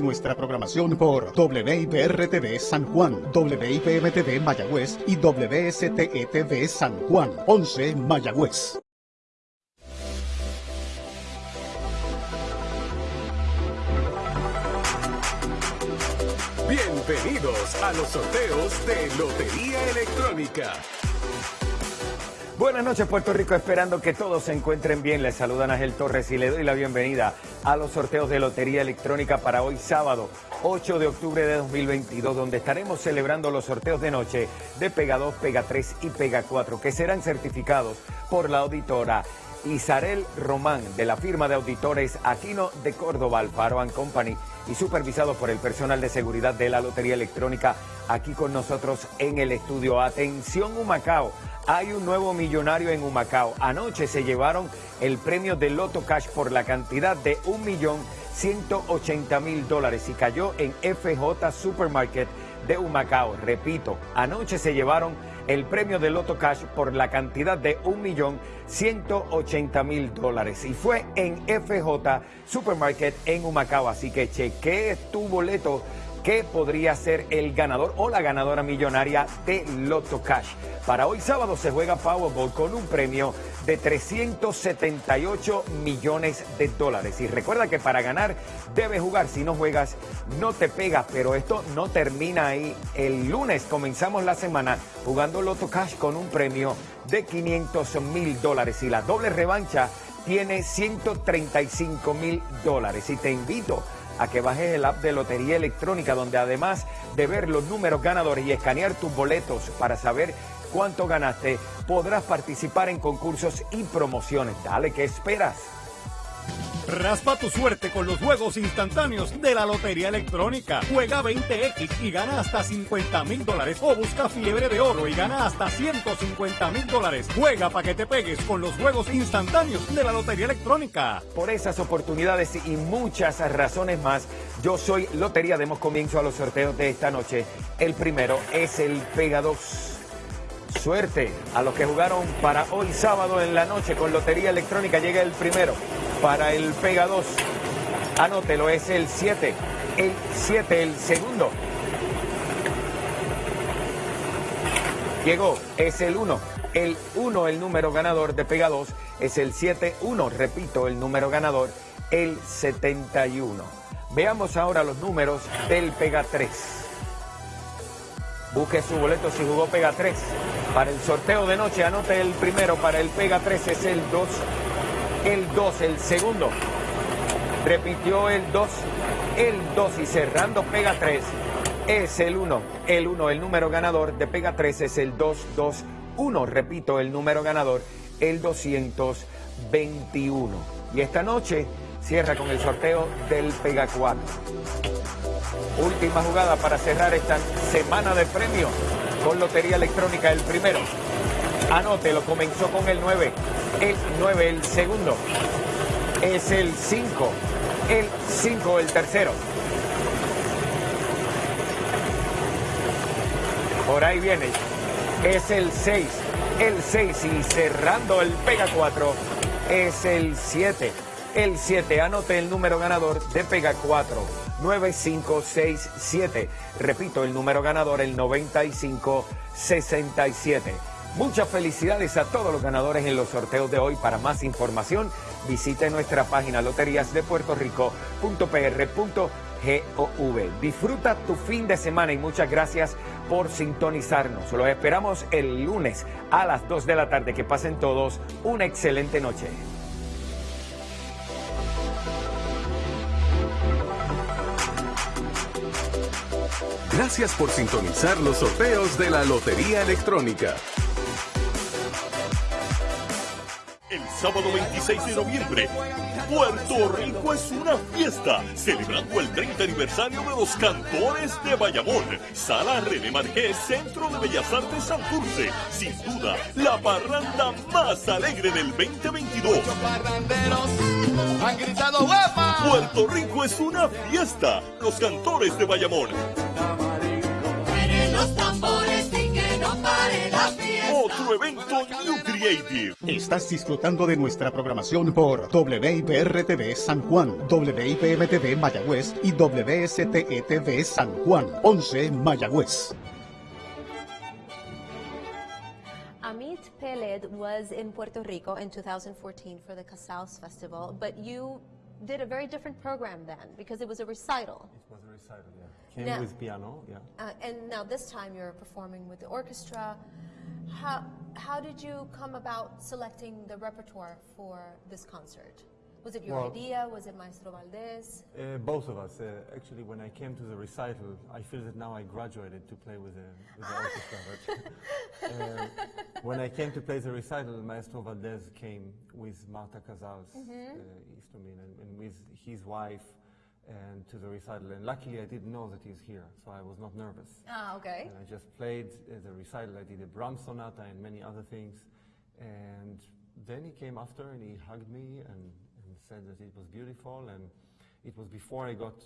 nuestra programación por WIPR-TV San Juan, WIPM-TV Mayagüez y WSTE-TV San Juan, 11 Mayagüez. Bienvenidos a los sorteos de Lotería Electrónica. Buenas noches Puerto Rico, esperando que todos se encuentren bien. Les saludan Ángel Torres y le doy la bienvenida a los sorteos de Lotería Electrónica para hoy sábado 8 de octubre de 2022, donde estaremos celebrando los sorteos de noche de Pega 2, Pega 3 y Pega 4, que serán certificados por la auditora Isarel Román de la firma de auditores Aquino de Córdoba, Alfaro Company y supervisado por el personal de seguridad de la Lotería Electrónica aquí con nosotros en el estudio. Atención Humacao, hay un nuevo millonario en Humacao. Anoche se llevaron el premio de Loto Cash por la cantidad de 1.180.000 dólares y cayó en FJ Supermarket de Humacao. Repito, anoche se llevaron el premio de Loto Cash por la cantidad de 1.180.000 dólares y fue en FJ Supermarket en Humacao. Así que chequee tu boleto que podría ser el ganador o la ganadora millonaria de Lotto Cash. Para hoy sábado se juega Powerball con un premio de 378 millones de dólares. Y recuerda que para ganar debes jugar. Si no juegas, no te pegas. Pero esto no termina ahí. El lunes comenzamos la semana jugando Lotto Cash con un premio de 500 mil dólares. Y la doble revancha tiene 135 mil dólares. Y te invito a que bajes el app de Lotería Electrónica, donde además de ver los números ganadores y escanear tus boletos para saber cuánto ganaste, podrás participar en concursos y promociones. Dale, ¿qué esperas? Raspa tu suerte con los juegos instantáneos de la Lotería Electrónica. Juega 20X y gana hasta 50 mil dólares. O busca fiebre de oro y gana hasta 150 mil dólares. Juega para que te pegues con los juegos instantáneos de la Lotería Electrónica. Por esas oportunidades y muchas razones más, yo soy Lotería. Demos comienzo a los sorteos de esta noche. El primero es el Pega 2. Suerte a los que jugaron para hoy sábado en la noche con Lotería Electrónica. Llega el primero para el Pega 2. Anótelo, es el 7. El 7, el segundo. Llegó, es el 1. El 1, el número ganador de Pega 2, es el 7-1. Repito, el número ganador, el 71. Veamos ahora los números del Pega 3. Busque su boleto si jugó Pega 3. Para el sorteo de noche, anote el primero. Para el Pega 3 es el 2 el 2, el segundo. Repitió el 2, el 2 y cerrando pega 3 es el 1. El 1, el número ganador de pega 3 es el 2, 2, 1. Repito, el número ganador, el 221. Y esta noche cierra con el sorteo del pega 4. Última jugada para cerrar esta semana de premios con Lotería Electrónica, el primero. Anótelo, comenzó con el 9 el 9 el segundo, es el 5, el 5 el tercero. Por ahí viene, es el 6, el 6 y cerrando el Pega 4 es el 7. El 7, anote el número ganador de Pega 4, 9567. Repito, el número ganador, el 9567. Muchas felicidades a todos los ganadores en los sorteos de hoy. Para más información, visite nuestra página loteriasdepuertorico.pr.gov. Disfruta tu fin de semana y muchas gracias por sintonizarnos. Los esperamos el lunes a las 2 de la tarde. Que pasen todos una excelente noche. Gracias por sintonizar los sorteos de la Lotería Electrónica. El sábado 26 de noviembre, Puerto Rico es una fiesta, celebrando el 30 aniversario de los cantores de Bayamón. Sala René Marqués, Centro de Bellas Artes Santurce. Sin duda, la parranda más alegre del 2022. han gritado Puerto Rico es una fiesta, los cantores de Bayamón. los tambores y que no pare la evento Nutri Creative. Estás disfrutando de nuestra programación por WIPR-TV San Juan, WIPM-TV Mayagüez y WSTE-TV San Juan, 11 Mayagüez. Amit Peled was in Puerto Rico in 2014 for the Casals Festival, but you did a very different program then because it was a recital. It was a recital, yeah. Came Now- with piano, yeah. Uh, and now this time you're performing with the orchestra. How, how did you come about selecting the repertoire for this concert? Was it your Well- idea? Was it Maestro Valdez? Uh, both of us. Uh, actually, when I came to the recital, I feel that now I graduated to play with the, with the orchestra. But, uh, when I came to play the recital, Maestro Valdez came with Marta Casals, uh, Istomin, and, and with his wife and to the recital. And luckily, I didn't know that he's here, so I was not nervous. Ah, okay. And I just played uh, the recital. I did a Brahms sonata and many other things. And then he came after and he hugged me and, and said that it was beautiful. And it was before I got